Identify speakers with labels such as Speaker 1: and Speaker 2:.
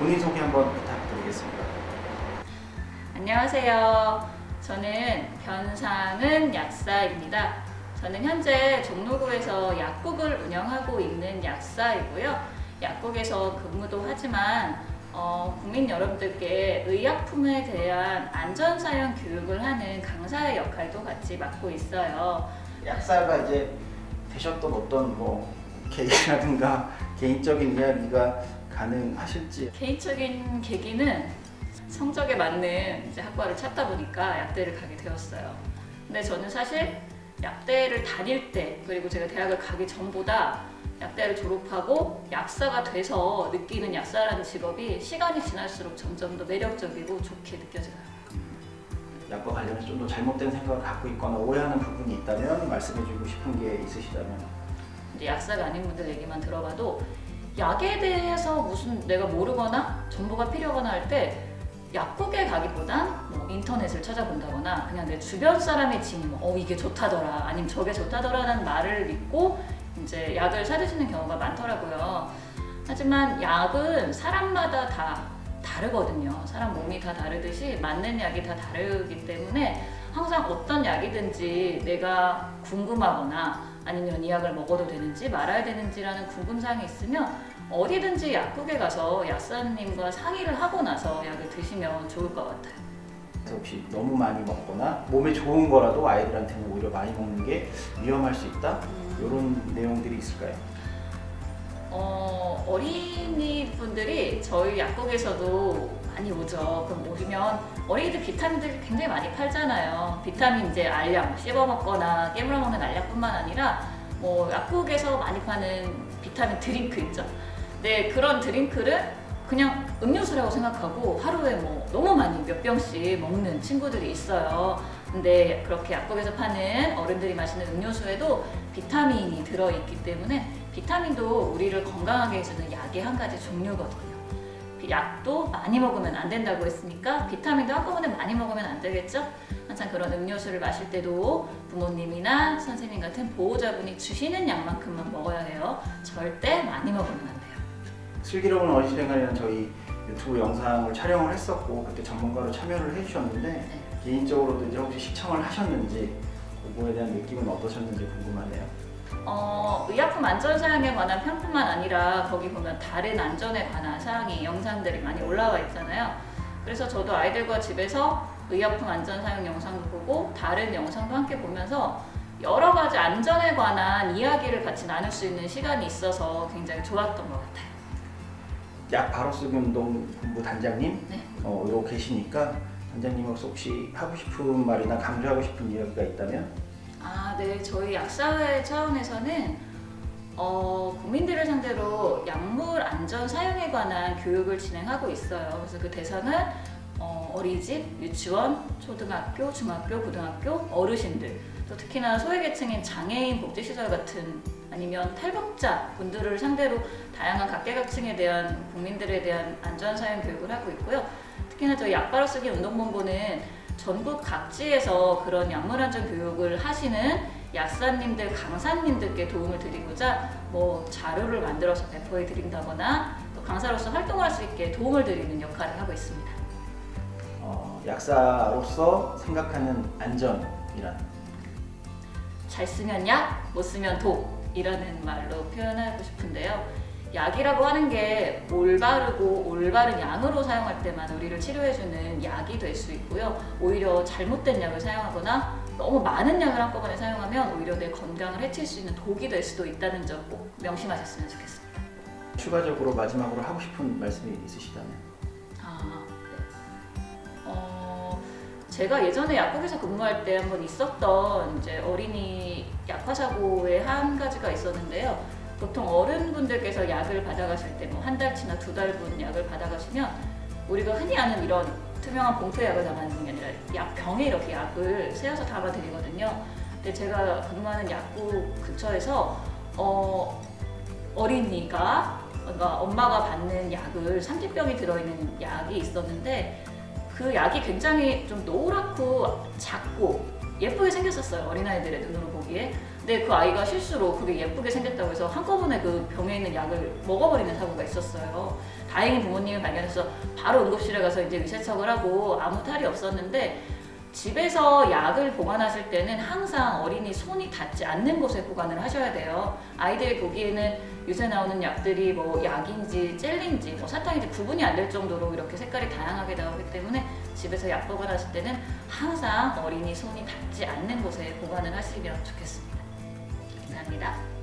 Speaker 1: 본인 소개 한번 부탁드리겠습니다.
Speaker 2: 안녕하세요. 저는 변상은 약사입니다. 저는 현재 종로구에서 약국을 운영하고 있는 약사이고요. 약국에서 근무도 하지만 어, 국민 여러분들께 의약품에 대한 안전사용 교육을 하는 강사의 역할도 같이 맡고 있어요.
Speaker 1: 약사가 이제 되셨던 어떤 뭐 계기라든가 개인적인 이야기가 가능하실지
Speaker 2: 개인적인 계기는 성적에 맞는 이제 학과를 찾다 보니까 약대를 가게 되었어요. 근데 저는 사실 약대를 다닐 때 그리고 제가 대학을 가기 전보다 약대를 졸업하고 약사가 돼서 느끼는 약사라는 직업이 시간이 지날수록 점점 더 매력적이고 좋게 느껴져요.
Speaker 1: 약과 관련해서 좀 더 잘못된 생각을 갖고 있거나 오해하는 부분이 있다면 말씀해주고 싶은 게 있으시다면
Speaker 2: 이제 약사가 아닌 분들 얘기만 들어봐도 약에 대해서 무슨 내가 모르거나 정보가 필요하거나 할 때 약국에 가기보단 뭐 인터넷을 찾아본다거나 그냥 내 주변 사람의 징, 어 이게 좋다더라 아니면 저게 좋다더라는 말을 믿고 이제 약을 사드시는 경우가 많더라고요. 하지만 약은 사람마다 다 다르거든요. 사람 몸이 다 다르듯이 맞는 약이 다 다르기 때문에 항상 어떤 약이든지 내가 궁금하거나 아니면 이 약을 먹어도 되는지 말아야 되는지라는 궁금사항이 있으면 어디든지 약국에 가서 약사님과 상의를 하고 나서 약을 드시면 좋을 것 같아요.
Speaker 1: 혹시 너무 많이 먹거나 몸에 좋은 거라도 아이들한테는 오히려 많이 먹는 게 위험할 수 있다 이런 내용들이 있을까요?
Speaker 2: 어, 어린이 분들이 저희 약국에서도 많이 오죠. 그럼 오시면 어린이들 비타민들 굉장히 많이 팔잖아요. 비타민 이제 알약 씹어 먹거나 깨물어 먹는 알약뿐만 아니라 뭐 약국에서 많이 파는 비타민 드링크 있죠. 네 그런 드링크를 그냥 음료수라고 생각하고 하루에 뭐 너무 많이 몇 병씩 먹는 친구들이 있어요. 근데 그렇게 약국에서 파는 어른들이 마시는 음료수에도 비타민이 들어있기 때문에 비타민도 우리를 건강하게 해주는 약의 한 가지 종류거든요. 약도 많이 먹으면 안 된다고 했으니까 비타민도 한꺼번에 많이 먹으면 안 되겠죠? 항상 그런 음료수를 마실 때도 부모님이나 선생님 같은 보호자분이 주시는 약만큼만 먹어야 해요. 절대 많이 먹으면 안 돼요.
Speaker 1: 슬기로운 어린이생활이라는 저희 유튜브 영상을 촬영을 했었고 그때 전문가로 참여를 해주셨는데
Speaker 2: 네.
Speaker 1: 개인적으로도 이제 혹시 시청을 하셨는지 그거에 대한 느낌은 어떠셨는지 궁금하네요.
Speaker 2: 어, 의약품 안전 사용에 관한 편뿐만 아니라 거기 보면 다른 안전에 관한 사항이 영상들이 많이 올라와 있잖아요. 그래서 저도 아이들과 집에서 의약품 안전 사용 영상도 보고 다른 영상도 함께 보면서 여러 가지 안전에 관한 이야기를 같이 나눌 수 있는 시간이 있어서 굉장히 좋았던 것 같아요.
Speaker 1: 약 바로 쓰기 운동 본부 단장님
Speaker 2: 네.
Speaker 1: 어, 계시니까 단장님으로서 혹시 하고 싶은 말이나 강조하고 싶은 이야기가 있다면
Speaker 2: 아, 네. 저희 약사회 차원에서는 어, 국민들을 상대로 약물 안전 사용에 관한 교육을 진행하고 있어요. 그래서 그 대상은 어, 어린이집, 유치원, 초등학교, 중학교, 고등학교, 어르신들, 또 특히나 소외계층인 장애인 복지시설 같은 아니면 탈북자 분들을 상대로 다양한 각계각층에 대한 국민들에 대한 안전 사용 교육을 하고 있고요. 특히나 저희 약바로 쓰기 운동본부는 전국 각지에서 그런 약물 안전 교육을 하시는 약사님들, 강사님들께 도움을 드리고자 뭐 자료를 만들어서 배포해 드린다거나 또 강사로서 활동을 할수 있게 도움을 드리는 역할을 하고 있습니다.
Speaker 1: 어, 약사로서 생각하는 안전이란
Speaker 2: 잘 쓰면 약, 못 쓰면 독이라는 말로 표현하고 싶은데요. 약이라고 하는 게 올바르고 올바른 양으로 사용할 때만 우리를 치료해주는 약이 될 수 있고요. 오히려 잘못된 약을 사용하거나 너무 많은 약을 한꺼번에 사용하면 오히려 내 건강을 해칠 수 있는 독이 될 수도 있다는 점 꼭 명심하셨으면 좋겠습니다.
Speaker 1: 추가적으로 마지막으로 하고 싶은 말씀이 있으시다면
Speaker 2: 아, 네. 어, 제가 예전에 약국에서 근무할 때 한번 있었던 이제 어린이 약화 사고의 한 가지가 있었는데요. 보통 어른분들께서 약을 받아가실 때 뭐 한 달치나 두 달분 약을 받아가시면 우리가 흔히 아는 이런 투명한 봉투에 약을 담아놓는 게 아니라 약 병에 이렇게 약을 세어서 담아드리거든요. 근데 제가 근무하는 약국 근처에서 어, 어린이가 그러니까 엄마가 받는 약을 30병이 들어있는 약이 있었는데 그 약이 굉장히 좀 노랗고 작고 예쁘게 생겼었어요 어린아이들의 눈으로 보기에 근데 그 아이가 실수로 그게 예쁘게 생겼다고 해서 한꺼번에 그 병에 있는 약을 먹어버리는 사고가 있었어요. 다행히 부모님이 발견해서 바로 응급실에 가서 이제 위세척을 하고 아무 탈이 없었는데 집에서 약을 보관하실 때는 항상 어린이 손이 닿지 않는 곳에 보관을 하셔야 돼요. 아이들이 보기에는 요새 나오는 약들이 뭐 약인지 젤리인지 뭐 사탕인지 구분이 안 될 정도로 이렇게 색깔이 다양하게 나오기 때문에 집에서 약 보관하실 때는 항상 어린이 손이 닿지 않는 곳에 보관을 하시면 좋겠습니다. 감사합니다.